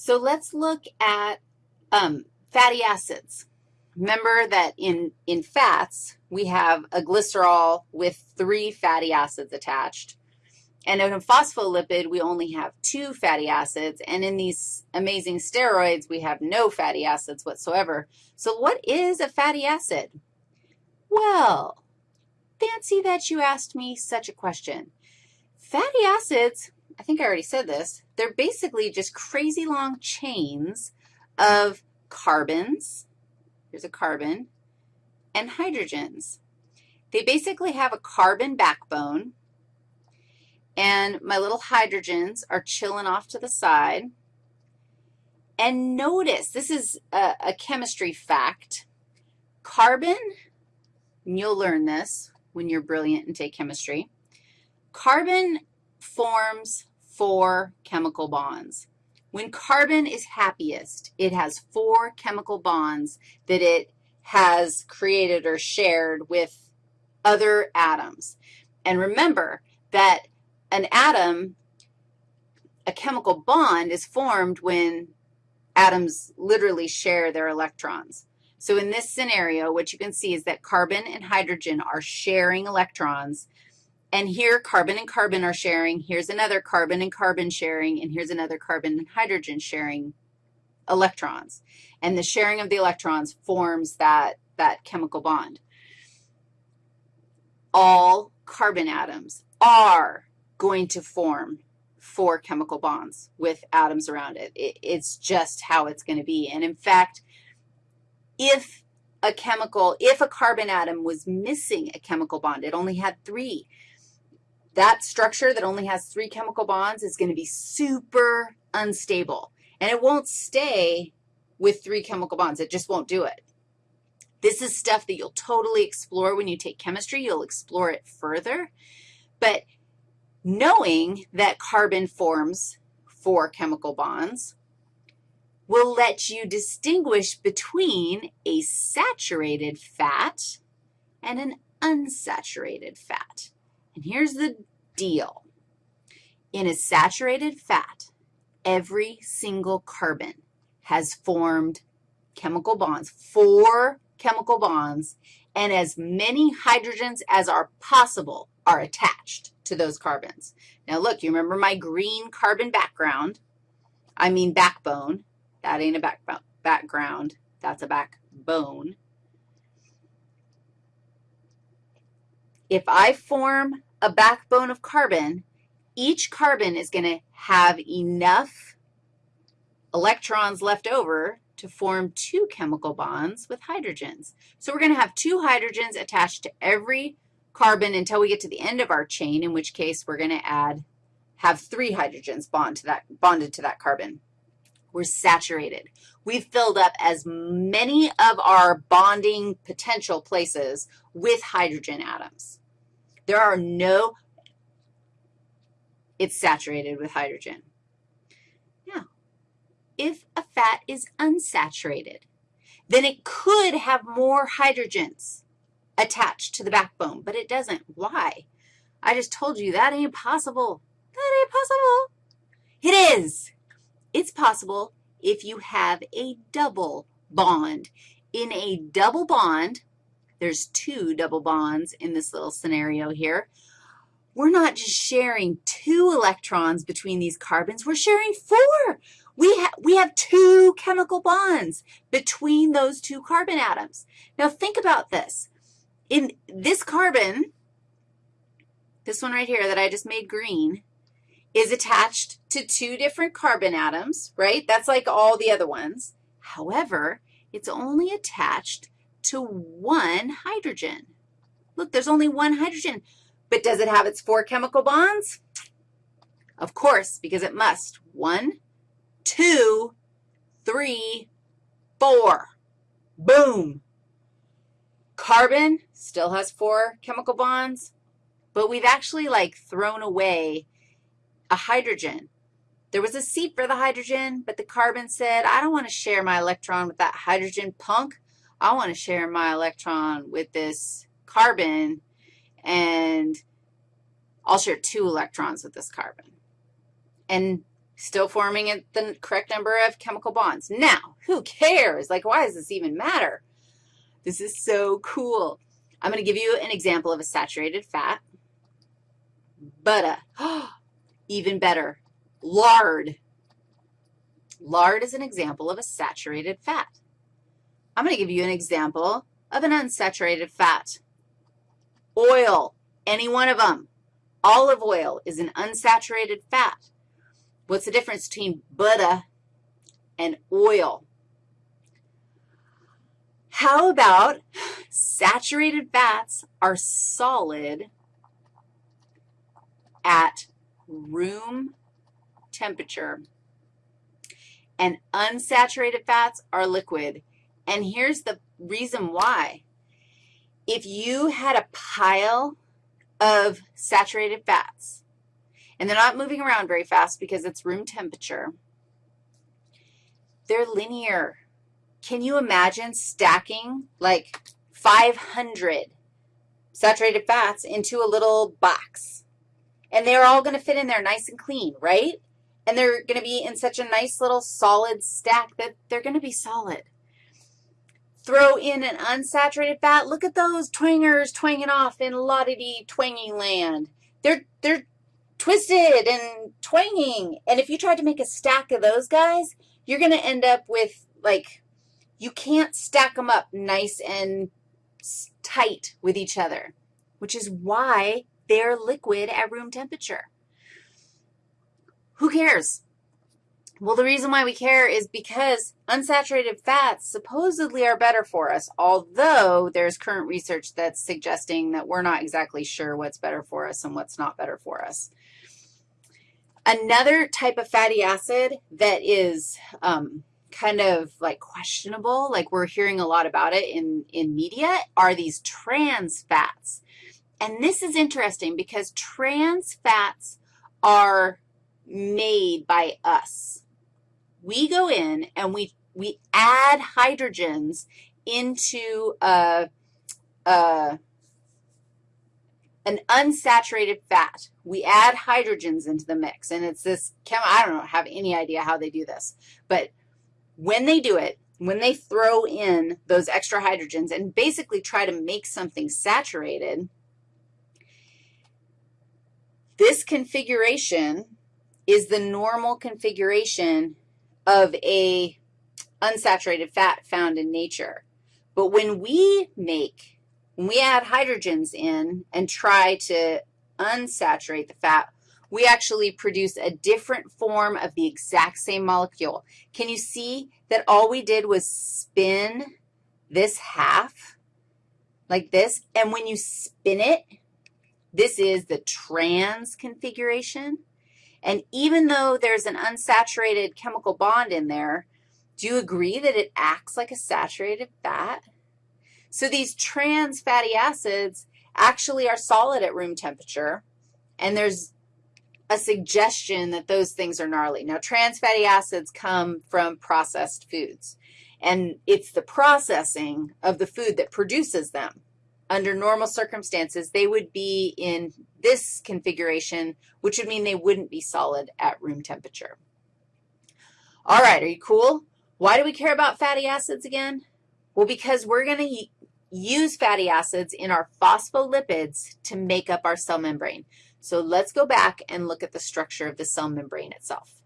So let's look at um, fatty acids. Remember that in, in fats, we have a glycerol with three fatty acids attached. And in a phospholipid, we only have two fatty acids. And in these amazing steroids, we have no fatty acids whatsoever. So what is a fatty acid? Well, fancy that you asked me such a question. Fatty acids, I think I already said this, they're basically just crazy long chains of carbons, here's a carbon, and hydrogens. They basically have a carbon backbone, and my little hydrogens are chilling off to the side. And notice, this is a, a chemistry fact, carbon, and you'll learn this when you're brilliant and take chemistry, carbon forms four chemical bonds. When carbon is happiest, it has four chemical bonds that it has created or shared with other atoms. And remember that an atom, a chemical bond, is formed when atoms literally share their electrons. So in this scenario, what you can see is that carbon and hydrogen are sharing electrons, and here, carbon and carbon are sharing. Here's another carbon and carbon sharing, and here's another carbon and hydrogen sharing electrons. And the sharing of the electrons forms that, that chemical bond. All carbon atoms are going to form four chemical bonds with atoms around it. it it's just how it's going to be. And in fact, if a chemical, if a carbon atom was missing a chemical bond, it only had three, that structure that only has three chemical bonds is going to be super unstable, and it won't stay with three chemical bonds. It just won't do it. This is stuff that you'll totally explore when you take chemistry. You'll explore it further. But knowing that carbon forms four chemical bonds will let you distinguish between a saturated fat and an unsaturated fat. And here's the deal. In a saturated fat, every single carbon has formed chemical bonds, four chemical bonds, and as many hydrogens as are possible are attached to those carbons. Now, look, you remember my green carbon background, I mean backbone. That ain't a back background. That's a backbone. If I form a backbone of carbon, each carbon is going to have enough electrons left over to form two chemical bonds with hydrogens. So we're going to have two hydrogens attached to every carbon until we get to the end of our chain, in which case we're going to add, have three hydrogens bond to that, bonded to that carbon. We're saturated. We've filled up as many of our bonding potential places with hydrogen atoms. There are no, it's saturated with hydrogen. Now, if a fat is unsaturated, then it could have more hydrogens attached to the backbone, but it doesn't. Why? I just told you that ain't possible. That ain't possible. It is. It's possible if you have a double bond. In a double bond, there's two double bonds in this little scenario here. We're not just sharing two electrons between these carbons. We're sharing four. We, ha we have two chemical bonds between those two carbon atoms. Now, think about this. In this carbon, this one right here that I just made green, is attached to two different carbon atoms, right? That's like all the other ones. However, it's only attached to one hydrogen. Look, there's only one hydrogen. But does it have its four chemical bonds? Of course, because it must. One, two, three, four. Boom. Carbon still has four chemical bonds, but we've actually, like, thrown away a hydrogen. There was a seat for the hydrogen, but the carbon said, I don't want to share my electron with that hydrogen punk. I want to share my electron with this carbon, and I'll share two electrons with this carbon. And Still forming it the correct number of chemical bonds. Now, who cares? Like, why does this even matter? This is so cool. I'm going to give you an example of a saturated fat. Butter. even better, lard. Lard is an example of a saturated fat. I'm going to give you an example of an unsaturated fat. Oil, any one of them. Olive oil is an unsaturated fat. What's the difference between butter and oil? How about saturated fats are solid at room temperature, and unsaturated fats are liquid. And here's the reason why. If you had a pile of saturated fats, and they're not moving around very fast because it's room temperature, they're linear. Can you imagine stacking like 500 saturated fats into a little box? And they're all going to fit in there nice and clean, right? And they're going to be in such a nice little solid stack that they're going to be solid. Throw in an unsaturated fat. Look at those twangers twanging off in lottie twangy land. They're, they're twisted and twanging. And if you tried to make a stack of those guys, you're going to end up with, like, you can't stack them up nice and tight with each other, which is why they're liquid at room temperature. Who cares? Well, the reason why we care is because unsaturated fats supposedly are better for us, although there's current research that's suggesting that we're not exactly sure what's better for us and what's not better for us. Another type of fatty acid that is um, kind of like questionable, like we're hearing a lot about it in, in media, are these trans fats. And this is interesting because trans fats are made by us. We go in and we, we add hydrogens into a, a, an unsaturated fat. We add hydrogens into the mix, and it's this chem I don't know, have any idea how they do this. But when they do it, when they throw in those extra hydrogens and basically try to make something saturated, this configuration is the normal configuration of a unsaturated fat found in nature. But when we make, when we add hydrogens in and try to unsaturate the fat, we actually produce a different form of the exact same molecule. Can you see that all we did was spin this half like this? And when you spin it, this is the trans configuration. And even though there's an unsaturated chemical bond in there, do you agree that it acts like a saturated fat? So these trans fatty acids actually are solid at room temperature, and there's a suggestion that those things are gnarly. Now, trans fatty acids come from processed foods, and it's the processing of the food that produces them under normal circumstances, they would be in this configuration, which would mean they wouldn't be solid at room temperature. All right, are you cool? Why do we care about fatty acids again? Well, because we're going to use fatty acids in our phospholipids to make up our cell membrane. So let's go back and look at the structure of the cell membrane itself.